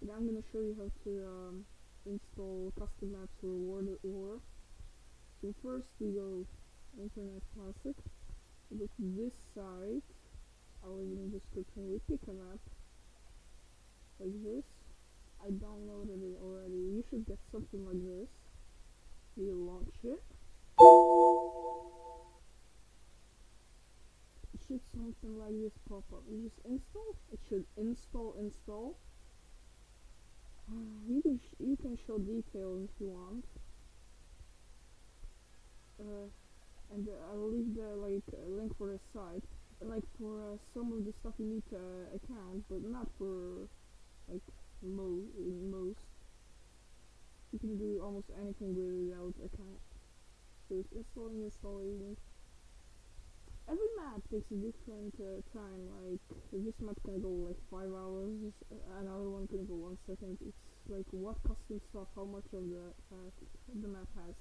But I'm gonna show you how to um, install custom maps for World at War. So first we go Internet Classic. Go to this site. I'll leave in the description. We pick a map like this. I downloaded it already. You should get something like this. You launch it. It should something like this pop up. You just install. It should install install. You can you can show details if you want. Uh, and uh, I'll leave the like uh, link for the site. Like for uh, some of the stuff you need to uh, account, but not for like mo most. You can do almost anything without account. So it's installing, installing. Every map takes a different uh, time. Like this map can go like five hours, another one can go one second. It's like what custom stuff, how much of the uh, the map has.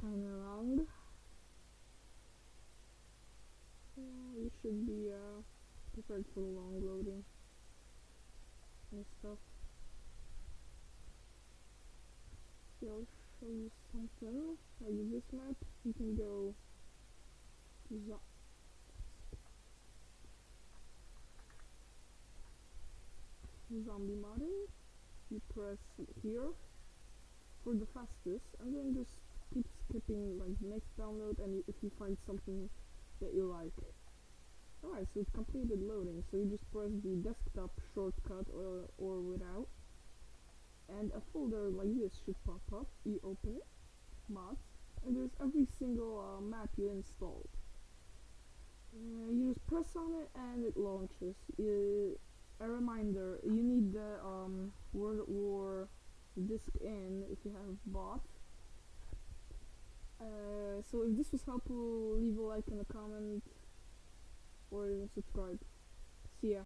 Kind of long. Uh, you should be uh, prepared for long loading and stuff. See, Show you something like this map. You can go to zo zombie modding. You press here for the fastest and then just keep skipping like next download and if you find something that you like alright so it's completed loading so you just press the desktop shortcut or, or without and a folder like this should pop up you open it mods and there's every single uh, map you installed uh, you just press on it and it launches uh, a reminder you need the um, World War disc in if you have bought. Uh, so if this was helpful, leave a like and a comment or even subscribe. See ya.